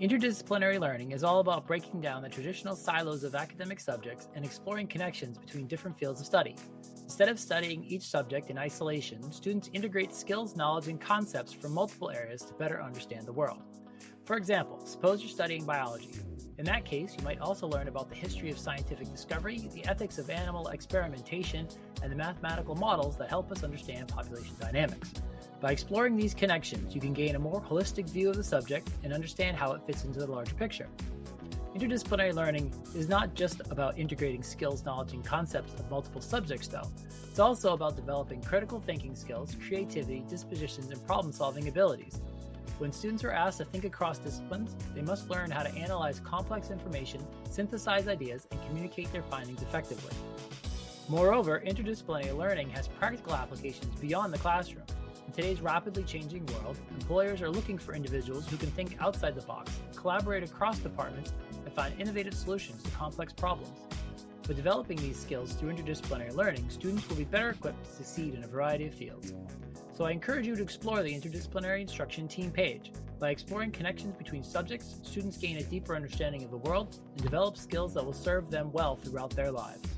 Interdisciplinary learning is all about breaking down the traditional silos of academic subjects and exploring connections between different fields of study. Instead of studying each subject in isolation, students integrate skills, knowledge, and concepts from multiple areas to better understand the world. For example, suppose you're studying biology. In that case, you might also learn about the history of scientific discovery, the ethics of animal experimentation, and the mathematical models that help us understand population dynamics. By exploring these connections, you can gain a more holistic view of the subject and understand how it fits into the larger picture. Interdisciplinary learning is not just about integrating skills, knowledge, and concepts of multiple subjects, though. It's also about developing critical thinking skills, creativity, dispositions, and problem solving abilities. When students are asked to think across disciplines, they must learn how to analyze complex information, synthesize ideas, and communicate their findings effectively. Moreover, interdisciplinary learning has practical applications beyond the classroom. In today's rapidly changing world, employers are looking for individuals who can think outside the box, collaborate across departments, and find innovative solutions to complex problems. By developing these skills through interdisciplinary learning, students will be better equipped to succeed in a variety of fields. So I encourage you to explore the Interdisciplinary Instruction Team page. By exploring connections between subjects, students gain a deeper understanding of the world and develop skills that will serve them well throughout their lives.